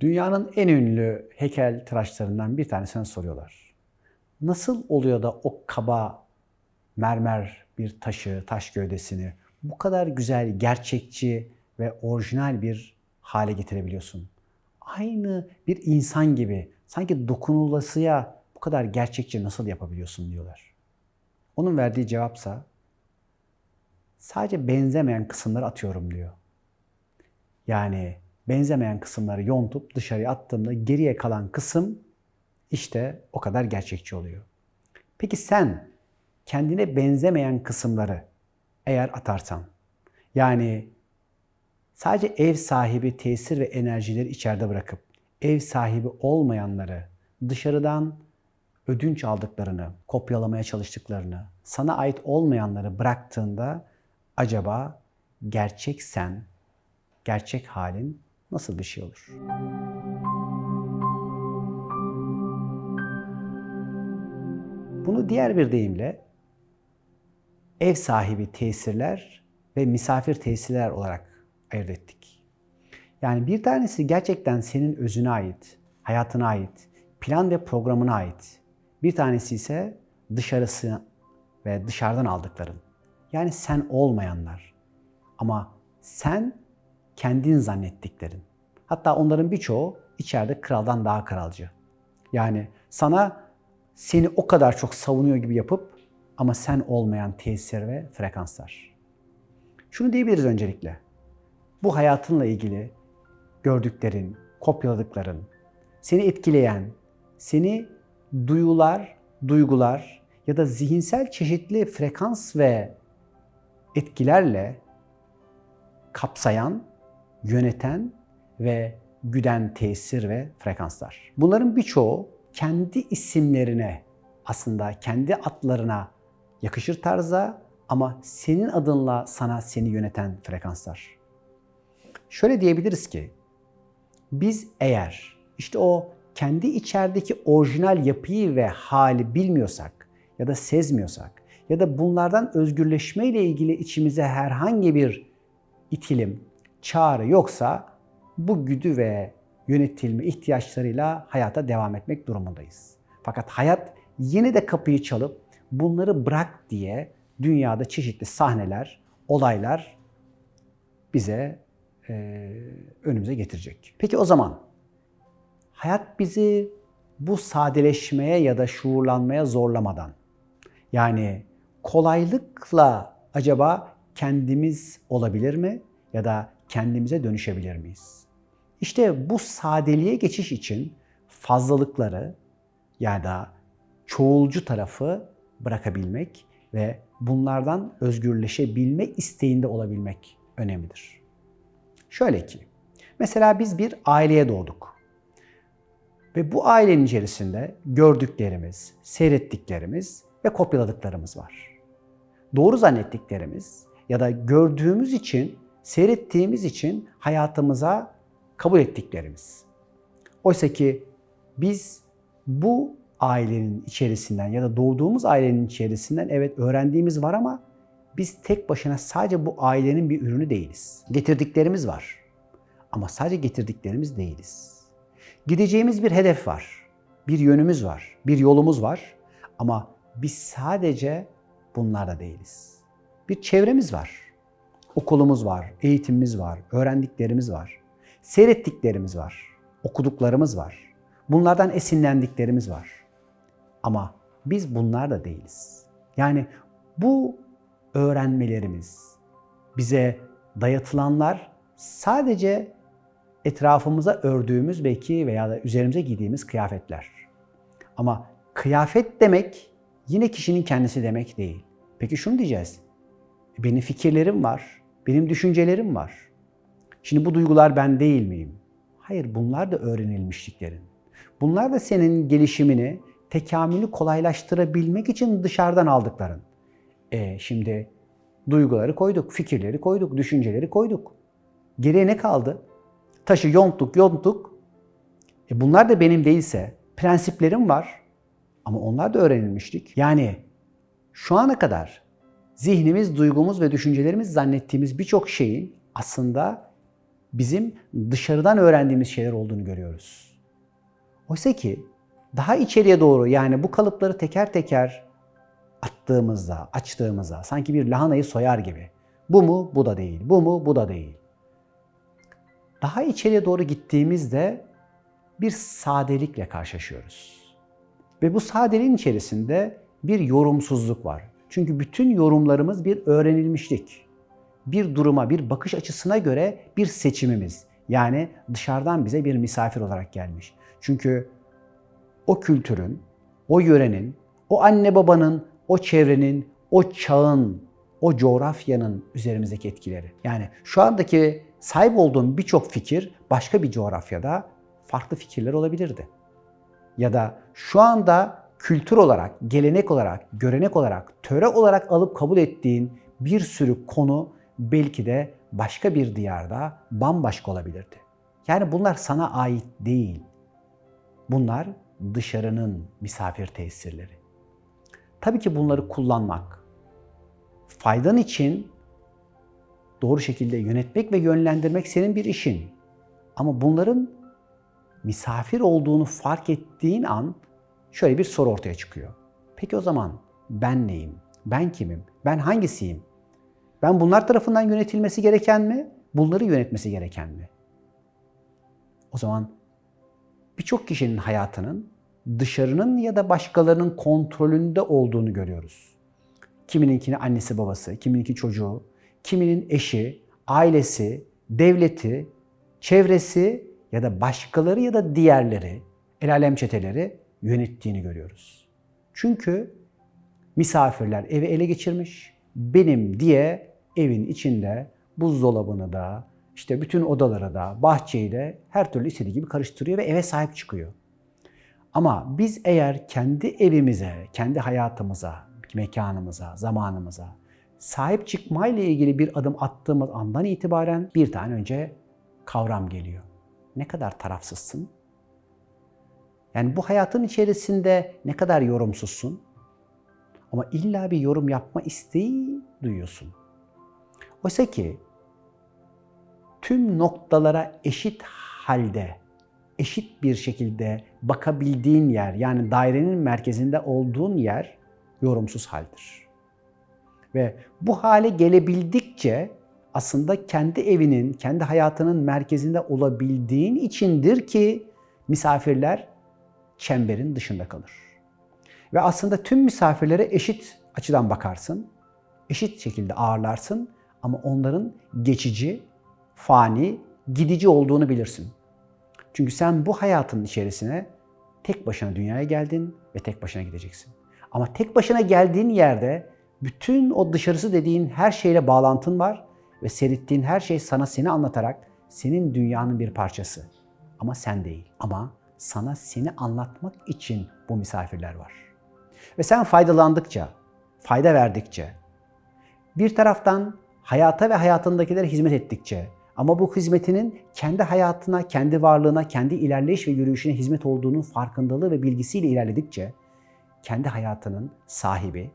Dünyanın en ünlü heykel tıraşlarından bir tanesine soruyorlar. Nasıl oluyor da o kaba mermer bir taşı, taş gövdesini bu kadar güzel, gerçekçi ve orijinal bir hale getirebiliyorsun? Aynı bir insan gibi, sanki dokunulasıya bu kadar gerçekçi nasıl yapabiliyorsun diyorlar. Onun verdiği cevapsa sadece benzemeyen kısımları atıyorum diyor. Yani benzemeyen kısımları yontup dışarıya attığımda geriye kalan kısım işte o kadar gerçekçi oluyor. Peki sen kendine benzemeyen kısımları eğer atarsan, yani sadece ev sahibi tesir ve enerjileri içeride bırakıp ev sahibi olmayanları dışarıdan ödünç aldıklarını, kopyalamaya çalıştıklarını, sana ait olmayanları bıraktığında acaba gerçek sen, gerçek halin nasıl bir şey olur? Bunu diğer bir deyimle ev sahibi tesirler ve misafir tesirler olarak ayırt ettik. Yani bir tanesi gerçekten senin özüne ait, hayatına ait, plan ve programına ait. Bir tanesi ise dışarısı ve dışarıdan aldıkların. Yani sen olmayanlar. Ama sen kendin zannettiklerin. Hatta onların birçoğu içeride kraldan daha kralcı. Yani sana seni o kadar çok savunuyor gibi yapıp ama sen olmayan tesir ve frekanslar. Şunu diyebiliriz öncelikle. Bu hayatınla ilgili gördüklerin, kopyaladıkların, seni etkileyen, seni duyular, duygular ya da zihinsel çeşitli frekans ve etkilerle kapsayan, yöneten ve güden tesir ve frekanslar. Bunların birçoğu kendi isimlerine aslında kendi adlarına yakışır tarzda ama senin adınla sana seni yöneten frekanslar. Şöyle diyebiliriz ki biz eğer işte o kendi içerideki orijinal yapıyı ve hali bilmiyorsak ya da sezmiyorsak ya da bunlardan özgürleşme ile ilgili içimize herhangi bir itilim, çağrı yoksa bu güdü ve yönetilme ihtiyaçlarıyla hayata devam etmek durumundayız. Fakat hayat yine de kapıyı çalıp bunları bırak diye dünyada çeşitli sahneler, olaylar bize e, önümüze getirecek. Peki o zaman hayat bizi bu sadeleşmeye ya da şuurlanmaya zorlamadan yani kolaylıkla acaba kendimiz olabilir mi ya da kendimize dönüşebilir miyiz? İşte bu sadeliğe geçiş için fazlalıkları ya da çoğulcu tarafı bırakabilmek ve bunlardan özgürleşebilme isteğinde olabilmek önemlidir. Şöyle ki, mesela biz bir aileye doğduk. Ve bu ailenin içerisinde gördüklerimiz, seyrettiklerimiz ve kopyaladıklarımız var. Doğru zannettiklerimiz ya da gördüğümüz için, seyrettiğimiz için hayatımıza kabul ettiklerimiz. Oysa ki biz bu ailenin içerisinden ya da doğduğumuz ailenin içerisinden evet öğrendiğimiz var ama biz tek başına sadece bu ailenin bir ürünü değiliz. Getirdiklerimiz var. Ama sadece getirdiklerimiz değiliz. Gideceğimiz bir hedef var. Bir yönümüz var. Bir yolumuz var. Ama biz sadece bunlarda değiliz. Bir çevremiz var. Okulumuz var, eğitimimiz var, öğrendiklerimiz var. Seyrettiklerimiz var, okuduklarımız var. Bunlardan esinlendiklerimiz var. Ama biz bunlar da değiliz. Yani bu öğrenmelerimiz, bize dayatılanlar sadece etrafımıza ördüğümüz belki veya da üzerimize giydiğimiz kıyafetler. Ama kıyafet demek yine kişinin kendisi demek değil. Peki şunu diyeceğiz. Benim fikirlerim var, benim düşüncelerim var. Şimdi bu duygular ben değil miyim? Hayır, bunlar da öğrenilmişliklerin. Bunlar da senin gelişimini, tekamülü kolaylaştırabilmek için dışarıdan aldıkların. E şimdi duyguları koyduk, fikirleri koyduk, düşünceleri koyduk. Geriye ne kaldı? Taşı yonttuk, yonttuk. E bunlar da benim değilse, prensiplerim var. Ama onlar da öğrenilmiştik. Yani şu ana kadar zihnimiz, duygumuz ve düşüncelerimiz zannettiğimiz birçok şeyin aslında bizim dışarıdan öğrendiğimiz şeyler olduğunu görüyoruz. Oysa ki daha içeriye doğru yani bu kalıpları teker teker attığımızda, açtığımızda sanki bir lahanayı soyar gibi. Bu mu? Bu da değil. Bu mu? Bu da değil. Daha içeriye doğru gittiğimizde bir sadelikle karşılaşıyoruz. Ve bu sadeliğin içerisinde bir yorumsuzluk var. Çünkü bütün yorumlarımız bir öğrenilmişlik. Bir duruma, bir bakış açısına göre bir seçimimiz. Yani dışarıdan bize bir misafir olarak gelmiş. Çünkü o kültürün, o yörenin, o anne babanın, o çevrenin, o çağın, o coğrafyanın üzerimizdeki etkileri. Yani şu andaki sahip olduğum birçok fikir başka bir coğrafyada farklı fikirler olabilirdi. Ya da şu anda kültür olarak, gelenek olarak, görenek olarak, töre olarak alıp kabul ettiğin bir sürü konu belki de başka bir diyarda bambaşka olabilirdi. Yani bunlar sana ait değil. Bunlar dışarının misafir tesirleri. Tabii ki bunları kullanmak, faydan için doğru şekilde yönetmek ve yönlendirmek senin bir işin. Ama bunların misafir olduğunu fark ettiğin an şöyle bir soru ortaya çıkıyor. Peki o zaman ben neyim? Ben kimim? Ben hangisiyim? Ben bunlar tarafından yönetilmesi gereken mi? Bunları yönetmesi gereken mi? O zaman birçok kişinin hayatının dışarının ya da başkalarının kontrolünde olduğunu görüyoruz. Kimininkini annesi babası, kimininki çocuğu, kiminin eşi, ailesi, devleti, çevresi ya da başkaları ya da diğerleri, el alem çeteleri yönettiğini görüyoruz. Çünkü misafirler evi ele geçirmiş, benim diye evin içinde buzdolabını da, işte bütün odaları da, bahçeyi de her türlü istediği gibi karıştırıyor ve eve sahip çıkıyor. Ama biz eğer kendi evimize, kendi hayatımıza, mekanımıza, zamanımıza sahip çıkmayla ilgili bir adım attığımız andan itibaren bir tane önce kavram geliyor. Ne kadar tarafsızsın? Yani bu hayatın içerisinde ne kadar yorumsuzsun? Ama illa bir yorum yapma isteği duyuyorsun. Oysa ki tüm noktalara eşit halde, eşit bir şekilde bakabildiğin yer, yani dairenin merkezinde olduğun yer yorumsuz haldir. Ve bu hale gelebildikçe aslında kendi evinin, kendi hayatının merkezinde olabildiğin içindir ki misafirler çemberin dışında kalır. Ve aslında tüm misafirlere eşit açıdan bakarsın, eşit şekilde ağırlarsın ama onların geçici, fani, gidici olduğunu bilirsin. Çünkü sen bu hayatın içerisine tek başına dünyaya geldin ve tek başına gideceksin. Ama tek başına geldiğin yerde bütün o dışarısı dediğin her şeyle bağlantın var ve seyrettiğin her şey sana seni anlatarak senin dünyanın bir parçası. Ama sen değil. Ama sana seni anlatmak için bu misafirler var. Ve sen faydalandıkça, fayda verdikçe, bir taraftan hayata ve hayatındakilere hizmet ettikçe ama bu hizmetinin kendi hayatına, kendi varlığına, kendi ilerleyiş ve yürüyüşüne hizmet olduğunun farkındalığı ve bilgisiyle ilerledikçe kendi hayatının sahibi,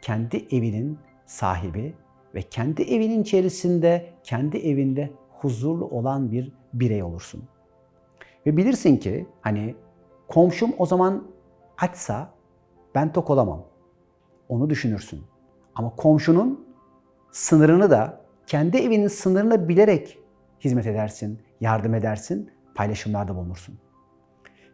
kendi evinin sahibi ve kendi evinin içerisinde, kendi evinde huzurlu olan bir birey olursun. Ve bilirsin ki hani komşum o zaman açsa ben tok olamam. Onu düşünürsün. Ama komşunun sınırını da kendi evinin sınırını bilerek hizmet edersin, yardım edersin, paylaşımlarda bulunursun.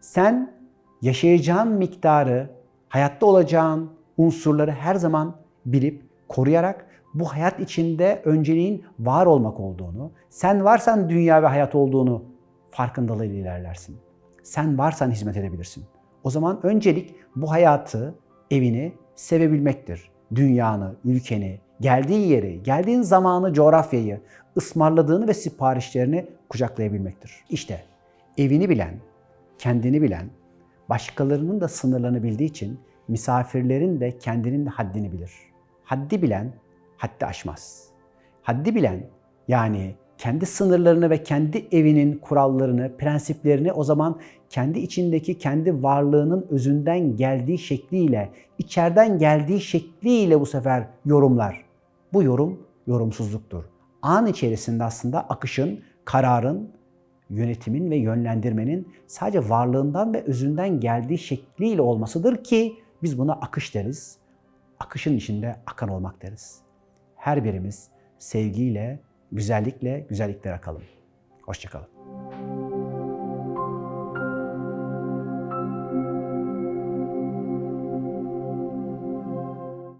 Sen yaşayacağın miktarı, hayatta olacağın unsurları her zaman bilip koruyarak bu hayat içinde önceliğin var olmak olduğunu, sen varsan dünya ve hayat olduğunu farkındalığıyla ilerlersin. Sen varsan hizmet edebilirsin. O zaman öncelik bu hayatı, evini sevebilmektir. Dünyanı, ülkeni, geldiğin yeri, geldiğin zamanı, coğrafyayı, ısmarladığını ve siparişlerini kucaklayabilmektir. İşte evini bilen, kendini bilen, başkalarının da sınırlarını bildiği için misafirlerin de kendinin de haddini bilir. Haddi bilen haddi aşmaz. Haddi bilen yani kendi sınırlarını ve kendi evinin kurallarını, prensiplerini o zaman kendi içindeki kendi varlığının özünden geldiği şekliyle, içeriden geldiği şekliyle bu sefer yorumlar. Bu yorum yorumsuzluktur. An içerisinde aslında akışın, kararın, yönetimin ve yönlendirmenin sadece varlığından ve özünden geldiği şekliyle olmasıdır ki biz buna akış deriz. Akışın içinde akan olmak deriz. Her birimiz sevgiyle, güzellikle güzellikler akalım. Hoşçakalın.